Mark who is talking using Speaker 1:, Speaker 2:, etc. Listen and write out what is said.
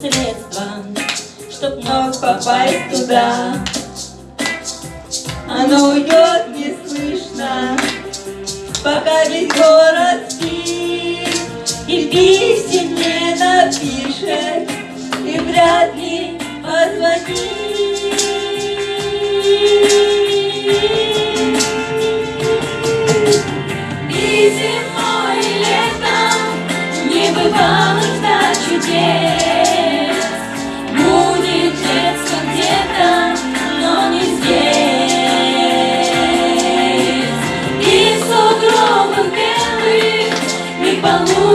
Speaker 1: средства, чтоб вновь попасть туда. Оно уйдет неслышно, пока весь город спит, и писем не напишет, и вряд ли позвонит. И зимой, и летом не бывало чудес. 把我